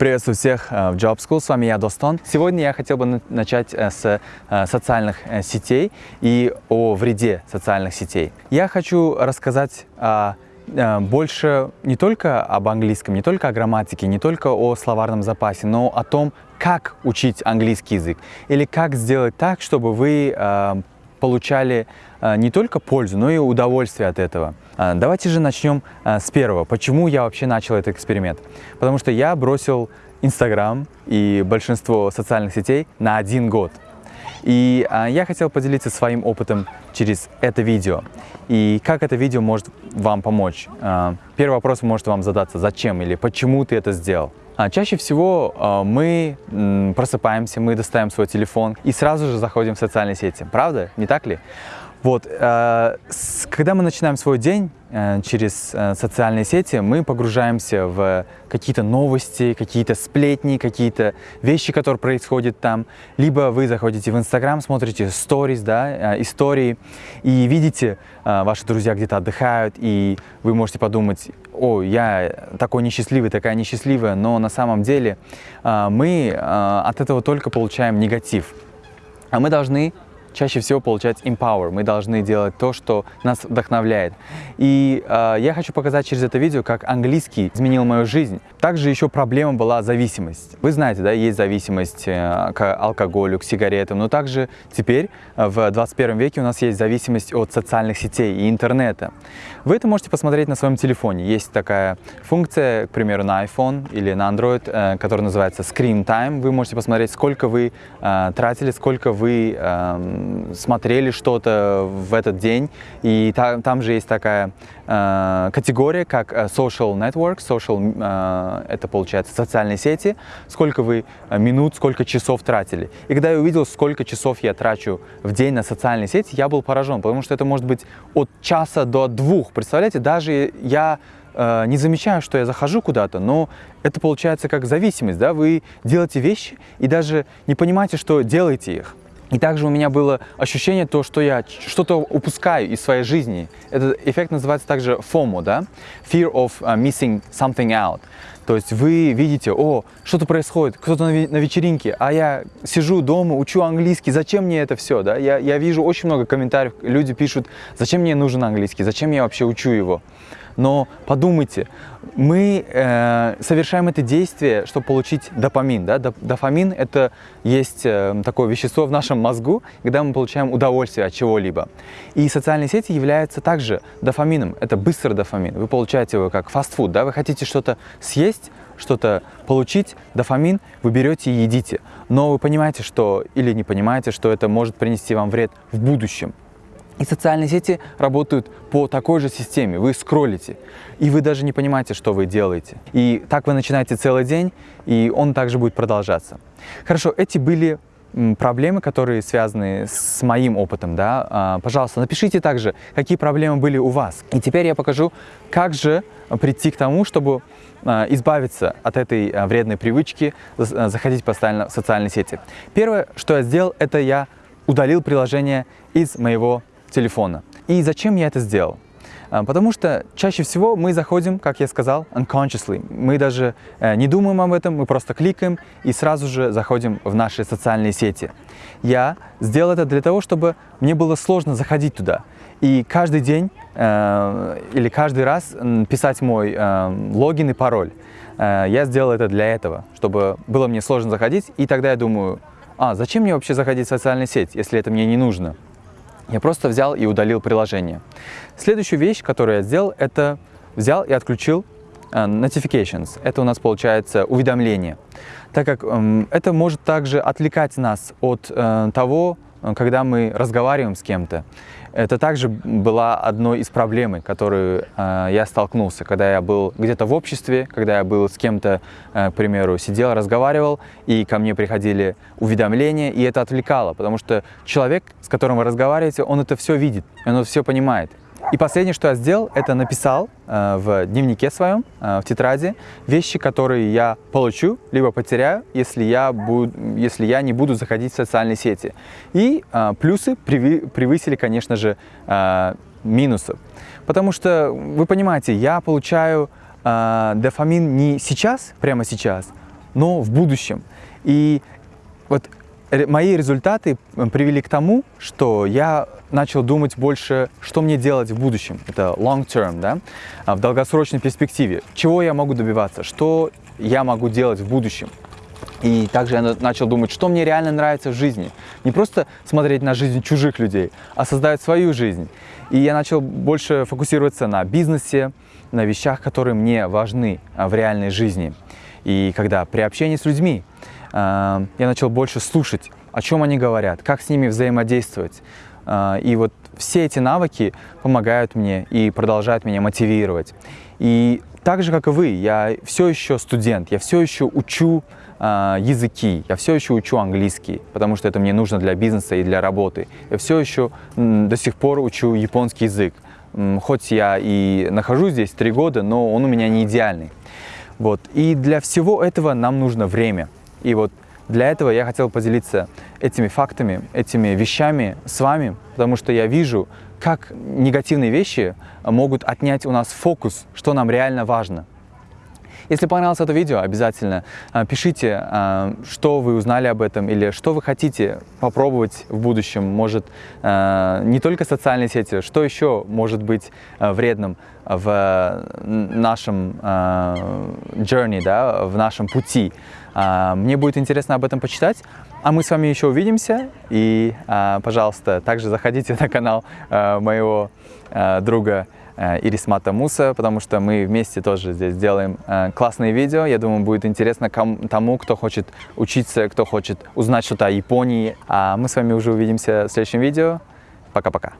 Приветствую всех э, в Job School, с вами я, Достон. Сегодня я хотел бы начать э, с э, социальных сетей и о вреде социальных сетей. Я хочу рассказать больше не только об английском, не только о грамматике, не только о словарном запасе, но о том, как учить английский язык или как сделать так, чтобы вы получали не только пользу, но и удовольствие от этого. Давайте же начнем с первого. Почему я вообще начал этот эксперимент? Потому что я бросил Инстаграм и большинство социальных сетей на один год. И а, я хотел поделиться своим опытом через это видео. И как это видео может вам помочь. А, первый вопрос может вам задаться, зачем или почему ты это сделал. А, чаще всего а, мы м, просыпаемся, мы достаем свой телефон и сразу же заходим в социальные сети. Правда? Не так ли? Вот, э, с, когда мы начинаем свой день через э, социальные сети, мы погружаемся в какие-то новости, какие-то сплетни, какие-то вещи, которые происходят там. Либо вы заходите в Инстаграм, смотрите сторис, да, э, истории, и видите, э, ваши друзья где-то отдыхают, и вы можете подумать, о, я такой несчастливый, такая несчастливая, но на самом деле э, мы э, от этого только получаем негатив. А мы должны чаще всего получать empower. Мы должны делать то, что нас вдохновляет. И э, я хочу показать через это видео, как английский изменил мою жизнь. Также еще проблема была зависимость. Вы знаете, да, есть зависимость э, к алкоголю, к сигаретам, но также теперь э, в 21 веке у нас есть зависимость от социальных сетей и интернета. Вы это можете посмотреть на своем телефоне. Есть такая функция, к примеру, на iPhone или на Android, э, которая называется Screen Time. Вы можете посмотреть, сколько вы э, тратили, сколько вы э, смотрели что-то в этот день, и та, там же есть такая э, категория, как э, social network, social, э, это получается социальные сети, сколько вы э, минут, сколько часов тратили. И когда я увидел, сколько часов я трачу в день на социальные сети, я был поражен, потому что это может быть от часа до двух, представляете, даже я э, не замечаю, что я захожу куда-то, но это получается как зависимость, да, вы делаете вещи и даже не понимаете, что делаете их. И также у меня было ощущение, то, что я что-то упускаю из своей жизни. Этот эффект называется также FOMO, да? Fear of uh, missing something out. То есть вы видите, о, что-то происходит, кто-то на, на вечеринке, а я сижу дома, учу английский, зачем мне это все, да? Я, я вижу очень много комментариев, люди пишут, зачем мне нужен английский, зачем я вообще учу его но подумайте, мы э, совершаем это действие, чтобы получить допамин. Да? Дофамин – это есть э, такое вещество в нашем мозгу, когда мы получаем удовольствие от чего-либо. И социальные сети являются также дофамином. Это быстрый дофамин. Вы получаете его как фастфуд. Да? Вы хотите что-то съесть, что-то получить, дофамин, вы берете и едите. Но вы понимаете, что, или не понимаете, что это может принести вам вред в будущем. И социальные сети работают по такой же системе. Вы скроллите, и вы даже не понимаете, что вы делаете. И так вы начинаете целый день, и он также будет продолжаться. Хорошо, эти были проблемы, которые связаны с моим опытом, да, а, пожалуйста, напишите также, какие проблемы были у вас. И теперь я покажу, как же прийти к тому, чтобы а, избавиться от этой а, вредной привычки заходить постоянно в социальные сети. Первое, что я сделал, это я удалил приложение из моего телефона. И зачем я это сделал? А, потому что чаще всего мы заходим, как я сказал, unconsciously. Мы даже э, не думаем об этом, мы просто кликаем и сразу же заходим в наши социальные сети. Я сделал это для того, чтобы мне было сложно заходить туда. И каждый день э, или каждый раз писать мой э, логин и пароль. Э, я сделал это для этого, чтобы было мне сложно заходить. И тогда я думаю, а зачем мне вообще заходить в социальную сеть, если это мне не нужно? Я просто взял и удалил приложение. Следующую вещь, которую я сделал, это взял и отключил uh, notifications. Это у нас получается уведомление. Так как um, это может также отвлекать нас от uh, того, когда мы разговариваем с кем-то. Это также была одной из проблем, которую э, я столкнулся, когда я был где-то в обществе, когда я был с кем-то, э, к примеру, сидел, разговаривал, и ко мне приходили уведомления, и это отвлекало, потому что человек, с которым вы разговариваете, он это все видит, он это все понимает. И последнее, что я сделал, это написал э, в дневнике своем, э, в тетради, вещи, которые я получу, либо потеряю, если я, буду, если я не буду заходить в социальные сети. И э, плюсы превысили, конечно же, э, минусов. Потому что, вы понимаете, я получаю э, дофамин не сейчас, прямо сейчас, но в будущем. И вот мои результаты привели к тому, что я начал думать больше, что мне делать в будущем. Это long term, да, а, в долгосрочной перспективе. Чего я могу добиваться, что я могу делать в будущем. И также я начал думать, что мне реально нравится в жизни. Не просто смотреть на жизнь чужих людей, а создать свою жизнь. И я начал больше фокусироваться на бизнесе, на вещах, которые мне важны а, в реальной жизни. И когда при общении с людьми я начал больше слушать, о чем они говорят, как с ними взаимодействовать. А, и вот все эти навыки помогают мне и продолжают меня мотивировать. И так же, как и вы, я все еще студент, я все еще учу э, языки, я все еще учу английский, потому что это мне нужно для бизнеса и для работы. Я все еще до сих пор учу японский язык. Хоть я и нахожусь здесь три года, но он у меня не идеальный. Вот. И для всего этого нам нужно время. И вот для этого я хотел поделиться этими фактами, этими вещами с вами, потому что я вижу, как негативные вещи могут отнять у нас фокус, что нам реально важно. Если понравилось это видео, обязательно а, пишите, а, что вы узнали об этом или что вы хотите попробовать в будущем. Может, а, не только социальные сети, что еще может быть вредным в нашем journey, да, в нашем пути. Мне будет интересно об этом почитать. А мы с вами еще увидимся. И, пожалуйста, также заходите на канал моего друга Э, Ирисмата Муса, потому что мы вместе тоже здесь делаем э, классные видео. Я думаю, будет интересно тому, кто хочет учиться, кто хочет узнать что-то о Японии. А мы с вами уже увидимся в следующем видео. Пока-пока.